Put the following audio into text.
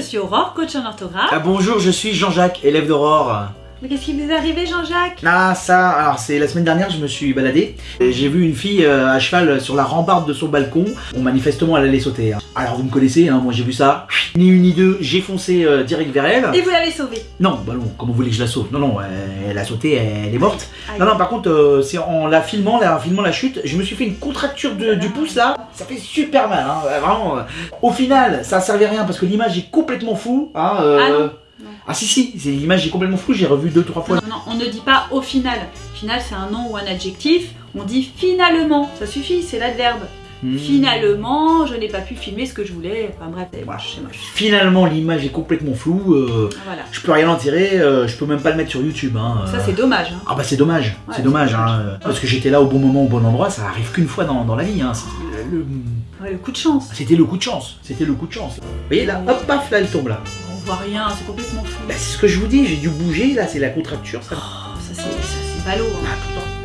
suis Aurore, coach en orthographe. Ah bonjour, je suis Jean-Jacques, élève d'Aurore. Mais qu'est-ce qui vous est arrivé, Jean-Jacques? Ah ça, alors c'est la semaine dernière, je me suis baladé. J'ai vu une fille euh, à cheval sur la rambarde de son balcon. Bon, manifestement, elle allait sauter. hein. Alors vous me connaissez, hein, moi j'ai vu ça. Ni une ni deux, j'ai foncé euh, direct vers elle. Et vous l'avez sauvé Non, bah non, comment vous voulez que je la sauve? Non, non, elle a sauté, elle est morte. Aïe. Non, non, par contre, euh, c'est en la filmant, la, en filmant la chute, je me suis fait une contracture de- du pouce là. Ça fait super mal, hein, vraiment. Au final, ça servait à rien parce que l'image est complètement floue. Hein, Ah non. Ah si, si, c'est- l'image est complètement floue, j'ai revu deux, trois fois. Non, non, on ne dit pas au final. Final, c'est un nom ou un adjectif. On dit finalement. Ça suffit, c'est l'adverbe. Hmm. Finalement, je n'ai pas pu filmer ce que je voulais. Enfin bref, c'est moche, c'est moche. Finalement, l'image est complètement floue. euh, Voilà. je peux rien en tirer, euh, je peux même pas le mettre sur YouTube. Hein, Ça, euh. c'est dommage. hein. Ah bah c'est dommage, Ouais, c'est dommage, hein, euh, parce que j'étais là au bon moment, au bon endroit, ça arrive qu'une fois dans, dans la vie. Hein. le- Ouais, le coup de chance. C'était le coup de chance, c'était le coup de chance. Vous voyez là, hop, paf, là elle tombe là. Voit rien, c'est complètement fou. Bah, c'est ce que je vous dis, j'ai dû bouger, là c'est la contracture, ça. Oh, ça, c'est ballot. hein. Ah, le temps.